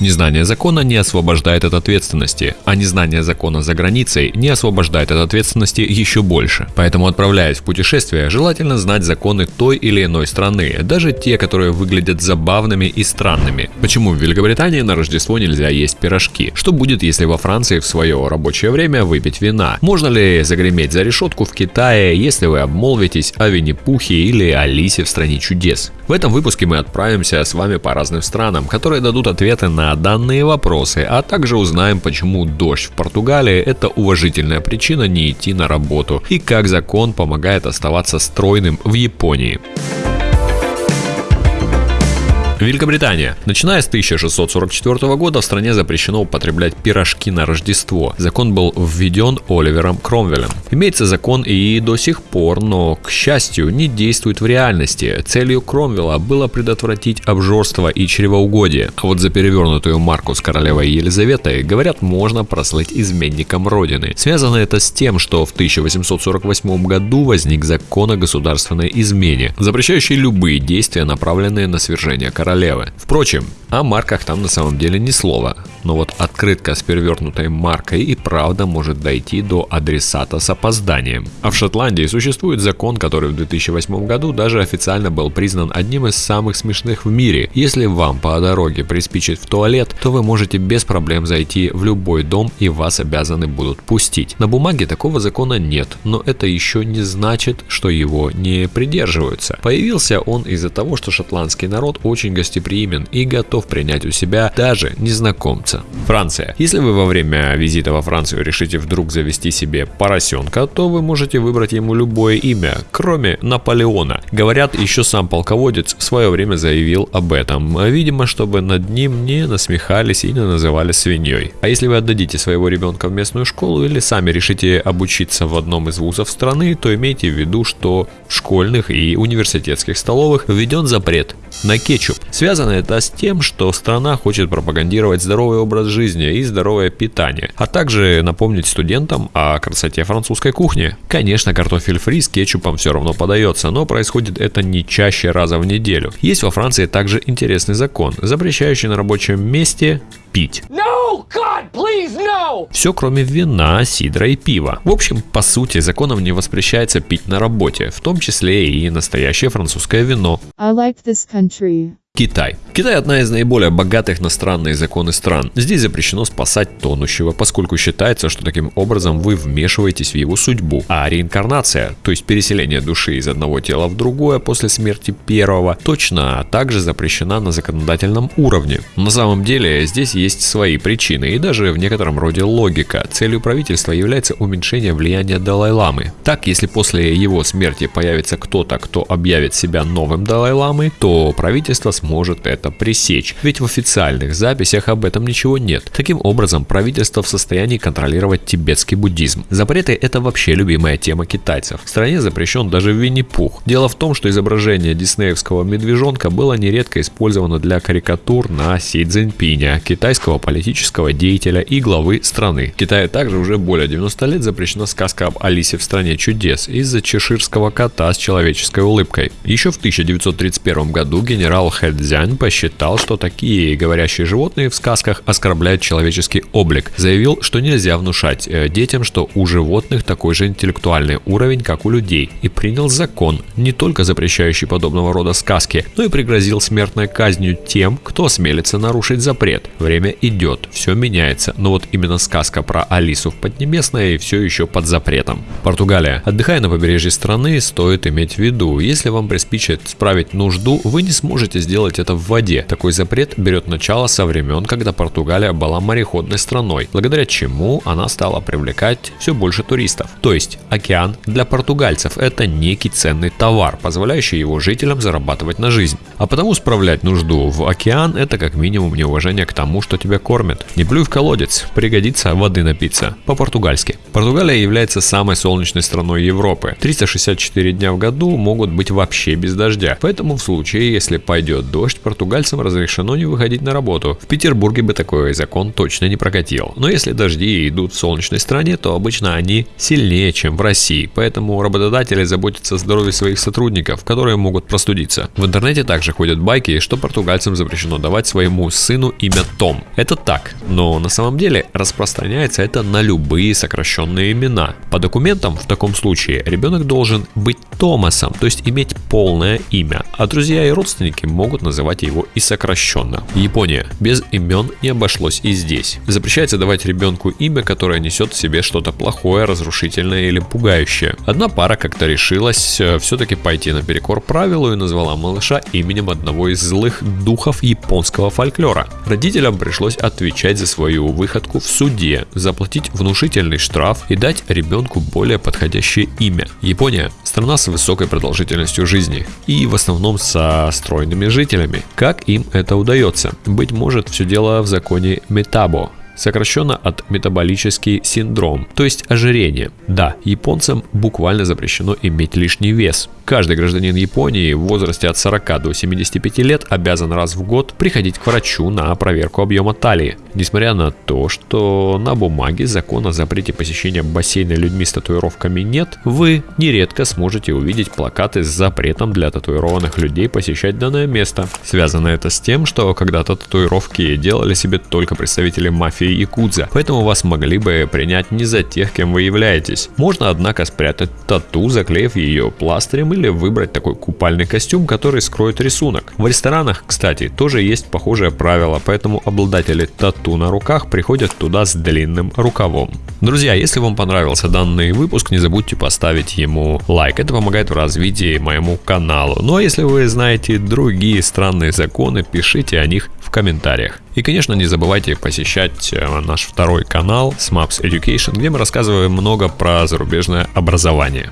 Незнание закона не освобождает от ответственности, а незнание закона за границей не освобождает от ответственности еще больше. Поэтому, отправляясь в путешествие, желательно знать законы той или иной страны, даже те, которые выглядят забавными и странными. Почему в Великобритании на Рождество нельзя есть пирожки? Что будет, если во Франции в свое рабочее время выпить вина? Можно ли загреметь за решетку в Китае, если вы обмолвитесь о Винни-Пухе или Алисе в стране чудес? В этом выпуске мы отправимся с вами по разным странам, которые дадут ответы на данные вопросы, а также узнаем, почему дождь в Португалии – это уважительная причина не идти на работу и как закон помогает оставаться стройным в Японии. Великобритания. Начиная с 1644 года в стране запрещено употреблять пирожки на Рождество. Закон был введен Оливером Кромвелем. Имеется закон и до сих пор, но, к счастью, не действует в реальности. Целью Кромвела было предотвратить обжорство и чревоугодие. А вот за перевернутую марку с королевой Елизаветой, говорят, можно прослыть изменником родины. Связано это с тем, что в 1848 году возник закон о государственной измене, запрещающий любые действия, направленные на свержение короля королевы. Впрочем, о марках там на самом деле ни слова, но вот открытка с перевернутой маркой и правда может дойти до адресата с опозданием. А в Шотландии существует закон, который в 2008 году даже официально был признан одним из самых смешных в мире. Если вам по дороге приспичит в туалет, то вы можете без проблем зайти в любой дом и вас обязаны будут пустить. На бумаге такого закона нет, но это еще не значит, что его не придерживаются. Появился он из-за того, что шотландский народ очень гостеприимен и готов принять у себя даже незнакомца. Франция. Если вы во время визита во Францию решите вдруг завести себе поросенка, то вы можете выбрать ему любое имя, кроме Наполеона. Говорят, еще сам полководец в свое время заявил об этом, видимо, чтобы над ним не насмехались и не называли свиньей. А если вы отдадите своего ребенка в местную школу или сами решите обучиться в одном из вузов страны, то имейте в виду, что в школьных и университетских столовых введен запрет на кетчуп. Связано это с тем, что страна хочет пропагандировать здоровый образ жизни и здоровое питание, а также напомнить студентам о красоте французской кухни. Конечно, картофель фри с кетчупом все равно подается, но происходит это не чаще раза в неделю. Есть во Франции также интересный закон, запрещающий на рабочем месте пить. No, God, please, no! Все кроме вина, сидра и пива. В общем, по сути, законом не воспрещается пить на работе, в том числе и настоящее французское вино. I like this country. Китай. Китай одна из наиболее богатых на странные законы стран. Здесь запрещено спасать тонущего, поскольку считается, что таким образом вы вмешиваетесь в его судьбу. А реинкарнация, то есть переселение души из одного тела в другое после смерти первого, точно также запрещена на законодательном уровне. На самом деле здесь есть свои причины и даже в некотором роде логика. Целью правительства является уменьшение влияния Далай-ламы. Так, если после его смерти появится кто-то, кто объявит себя новым Далай-ламой, то правительство сможет это пресечь, ведь в официальных записях об этом ничего нет. Таким образом, правительство в состоянии контролировать тибетский буддизм. Запреты – это вообще любимая тема китайцев. В стране запрещен даже Винни-Пух. Дело в том, что изображение диснеевского медвежонка было нередко использовано для карикатур на Си Цзиньпиня, китайского политического деятеля и главы страны. В Китае также уже более 90 лет запрещена сказка об Алисе в стране чудес из-за чеширского кота с человеческой улыбкой. Еще в 1931 году генерал Хэ Цзянь посчитал, что такие говорящие животные в сказках оскорбляют человеческий облик. Заявил, что нельзя внушать э, детям, что у животных такой же интеллектуальный уровень, как у людей, и принял закон, не только запрещающий подобного рода сказки, но и пригрозил смертной казнью тем, кто осмелится нарушить запрет. Время идет, все меняется, но вот именно сказка про Алису в Поднебесной все еще под запретом. Португалия. Отдыхая на побережье страны, стоит иметь в виду, если вам приспичит справить нужду, вы не сможете сделать делать это в воде. Такой запрет берет начало со времен, когда Португалия была мореходной страной, благодаря чему она стала привлекать все больше туристов. То есть океан для португальцев это некий ценный товар, позволяющий его жителям зарабатывать на жизнь. А потому справлять нужду в океан это как минимум неуважение к тому, что тебя кормят. Не плюй в колодец, пригодится воды напиться. По-португальски. Португалия является самой солнечной страной Европы. 364 дня в году могут быть вообще без дождя. Поэтому в случае, если пойдет дождь, португальцам разрешено не выходить на работу. В Петербурге бы такой закон точно не прокатил. Но если дожди идут в солнечной стране, то обычно они сильнее, чем в России. Поэтому работодатели заботятся о здоровье своих сотрудников, которые могут простудиться. В интернете также ходят байки, что португальцам запрещено давать своему сыну имя Том. Это так, но на самом деле распространяется это на любые сокращенные имена. По документам в таком случае ребенок должен быть Томасом, то есть иметь полное имя, а друзья и родственники могут называть его и сокращенно. Япония. Без имен не обошлось и здесь. Запрещается давать ребенку имя, которое несет в себе что-то плохое, разрушительное или пугающее. Одна пара как-то решилась э, все-таки пойти наперекор правилу и назвала малыша именем одного из злых духов японского фольклора. Родителям пришлось отвечать за свою выходку в суде, заплатить внушительный штраф и дать ребенку более подходящее имя. Япония – страна с высокой продолжительностью жизни и в основном со стройными жителями. Как им это удается? Быть может, все дело в законе Метабо, сокращенно от метаболический синдром, то есть ожирение. Да, японцам буквально запрещено иметь лишний вес. Каждый гражданин Японии в возрасте от 40 до 75 лет обязан раз в год приходить к врачу на проверку объема талии. Несмотря на то, что на бумаге закон о запрете посещения бассейна людьми с татуировками нет, вы нередко сможете увидеть плакаты с запретом для татуированных людей посещать данное место. Связано это с тем, что когда-то татуировки делали себе только представители мафии и кудза, поэтому вас могли бы принять не за тех, кем вы являетесь. Можно, однако, спрятать тату, заклеив ее пластырем или выбрать такой купальный костюм, который скроет рисунок. В ресторанах, кстати, тоже есть похожее правило, поэтому обладатели тату на руках приходят туда с длинным рукавом. Друзья, если вам понравился данный выпуск, не забудьте поставить ему лайк. Это помогает в развитии моему каналу. Ну а если вы знаете другие странные законы, пишите о них в комментариях. И, конечно, не забывайте посещать э, наш второй канал Smaps Education, где мы рассказываем много про зарубежное образование.